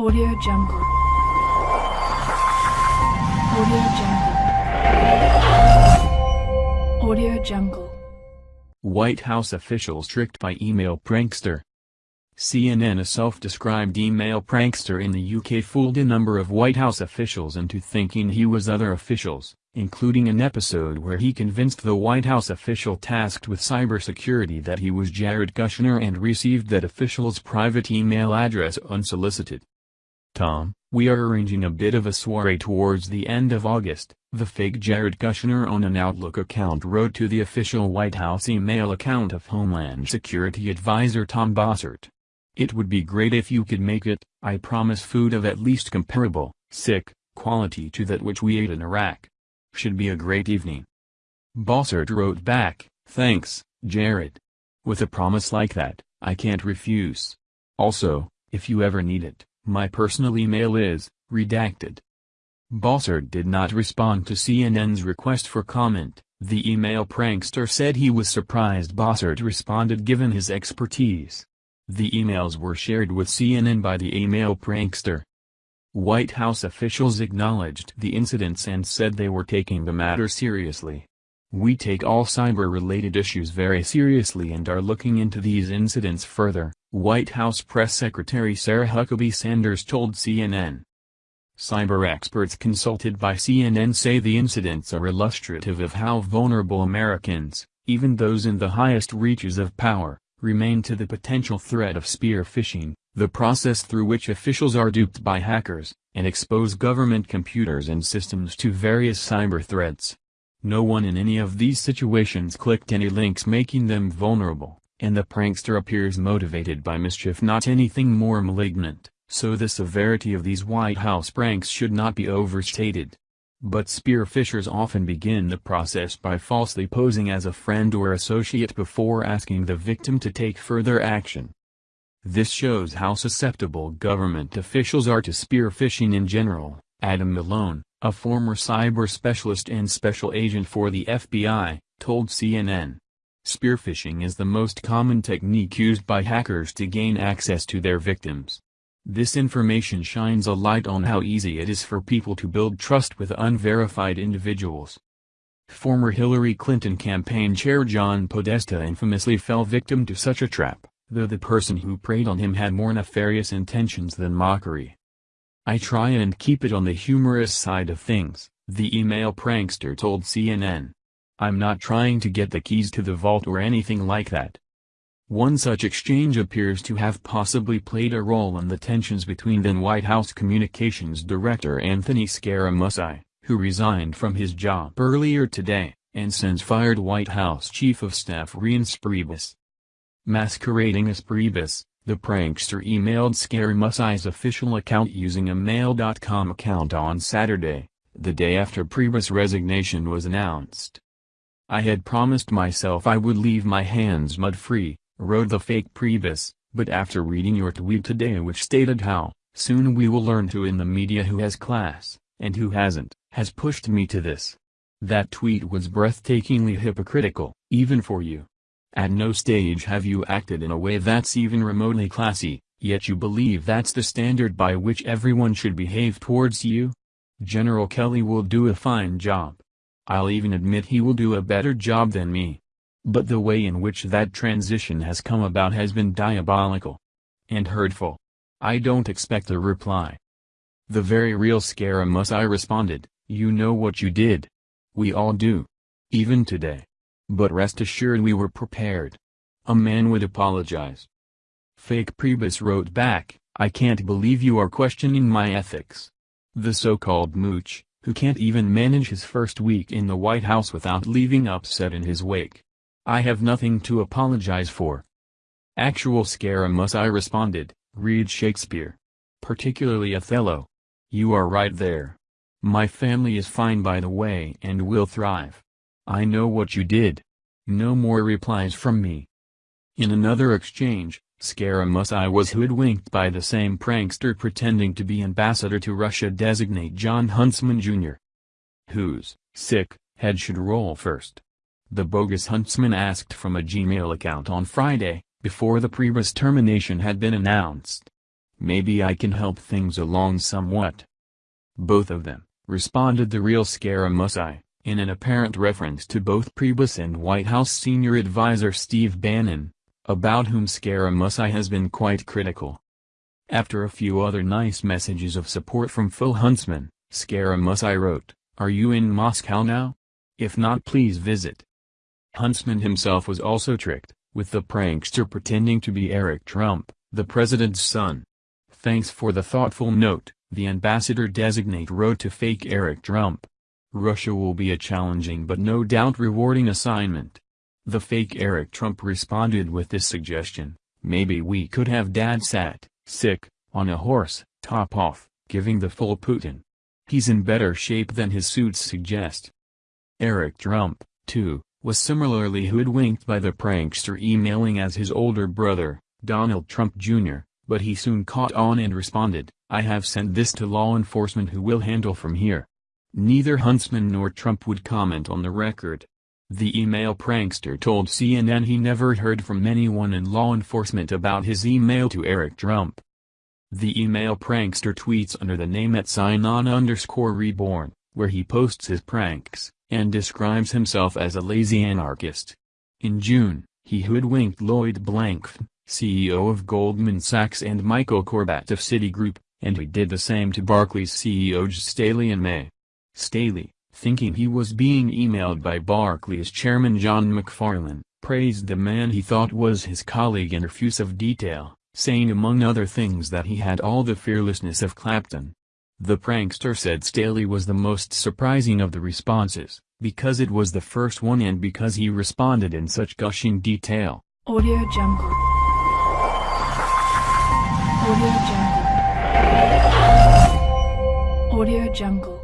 Audio Jungle. Audio Jungle. Audio Jungle. White House officials tricked by email prankster. CNN A self-described email prankster in the UK fooled a number of White House officials into thinking he was other officials, including an episode where he convinced the White House official tasked with cybersecurity that he was Jared Kushner and received that official's private email address unsolicited. Tom, we are arranging a bit of a soiree towards the end of August, the fake Jared Kushner on an Outlook account wrote to the official White House email account of Homeland Security Advisor Tom Bossert. It would be great if you could make it, I promise food of at least comparable, sick, quality to that which we ate in Iraq. Should be a great evening. Bossert wrote back, thanks, Jared. With a promise like that, I can't refuse. Also, if you ever need it, my personal email is, redacted. Bossert did not respond to CNN's request for comment. The email prankster said he was surprised Bossert responded given his expertise. The emails were shared with CNN by the email prankster. White House officials acknowledged the incidents and said they were taking the matter seriously. We take all cyber-related issues very seriously and are looking into these incidents further, White House Press Secretary Sarah Huckabee Sanders told CNN. Cyber experts consulted by CNN say the incidents are illustrative of how vulnerable Americans, even those in the highest reaches of power, remain to the potential threat of spear phishing, the process through which officials are duped by hackers, and expose government computers and systems to various cyber threats. No one in any of these situations clicked any links making them vulnerable, and the prankster appears motivated by mischief not anything more malignant, so the severity of these White House pranks should not be overstated. But spear phishers often begin the process by falsely posing as a friend or associate before asking the victim to take further action. This shows how susceptible government officials are to spear phishing in general, Adam Malone, a former cyber specialist and special agent for the FBI, told CNN. Spear phishing is the most common technique used by hackers to gain access to their victims. This information shines a light on how easy it is for people to build trust with unverified individuals. Former Hillary Clinton campaign chair John Podesta infamously fell victim to such a trap, though the person who preyed on him had more nefarious intentions than mockery. I try and keep it on the humorous side of things, the email prankster told CNN. I'm not trying to get the keys to the vault or anything like that. One such exchange appears to have possibly played a role in the tensions between then White House Communications Director Anthony Scaramucci, who resigned from his job earlier today, and since fired White House Chief of Staff Reince Priebus. Masquerading as Priebus, the prankster emailed Scaramucci's official account using a Mail.com account on Saturday, the day after Priebus' resignation was announced. I had promised myself I would leave my hands mud-free, wrote the fake Priebus, but after reading your tweet today which stated how, soon we will learn who in the media who has class, and who hasn't, has pushed me to this. That tweet was breathtakingly hypocritical, even for you. At no stage have you acted in a way that's even remotely classy, yet you believe that's the standard by which everyone should behave towards you? General Kelly will do a fine job. I'll even admit he will do a better job than me. But the way in which that transition has come about has been diabolical. And hurtful. I don't expect a reply. The very real Scaramucci responded, you know what you did. We all do. Even today. But rest assured we were prepared. A man would apologize. Fake Priebus wrote back, I can't believe you are questioning my ethics. The so-called mooch, who can't even manage his first week in the White House without leaving upset in his wake. I have nothing to apologize for. Actual Scaramucci responded, read Shakespeare. Particularly Othello. You are right there. My family is fine by the way and will thrive. I know what you did. No more replies from me. In another exchange, Scaramucci was hoodwinked by the same prankster pretending to be ambassador to Russia designate Jon Huntsman Jr. Whose, sick, head should roll first. The bogus Huntsman asked from a Gmail account on Friday, before the Priebus termination had been announced. maybe I can help things along somewhat. Both of them, responded the real Scaramucci, in an apparent reference to both Priebus and White House senior advisor Steve Bannon, about whom Scaramucci has been quite critical. After a few other nice messages of support from Phil Huntsman, Scaramucci wrote, Are you in Moscow now? If not please visit. Huntsman himself was also tricked, with the prankster pretending to be Eric Trump, the president's son. Thanks for the thoughtful note, the ambassador-designate wrote to fake Eric Trump. Russia will be a challenging but no doubt rewarding assignment. The fake Eric Trump responded with this suggestion, maybe we could have dad sat, sick, on a horse, top off, giving the full Putin. He's in better shape than his suits suggest. Eric Trump, too, was similarly hoodwinked by the prankster emailing as his older brother, Donald Trump Jr., but he soon caught on and responded, I have sent this to law enforcement who will handle from here. Neither Huntsman nor Trump would comment on the record. The email prankster told CNN he never heard from anyone in law enforcement about his email to Eric Trump. The email prankster tweets under the name at Sinon underscore reborn, where he posts his pranks, and describes himself as a lazy anarchist. In June, he hoodwinked Lloyd Blankfein, CEO of Goldman Sachs and Michael Corbat of Citigroup, and he did the same to Barclays CEO Jes Staley in May. Staley, thinking he was being emailed by Barclays chairman John McFarlane, praised the man he thought was his colleague in effusive detail, saying among other things that he had all the fearlessness of Clapton. The prankster said Staley was the most surprising of the responses, because it was the first one and because he responded in such gushing detail. Audio Jungle. Audio Jungle. Audio Jungle.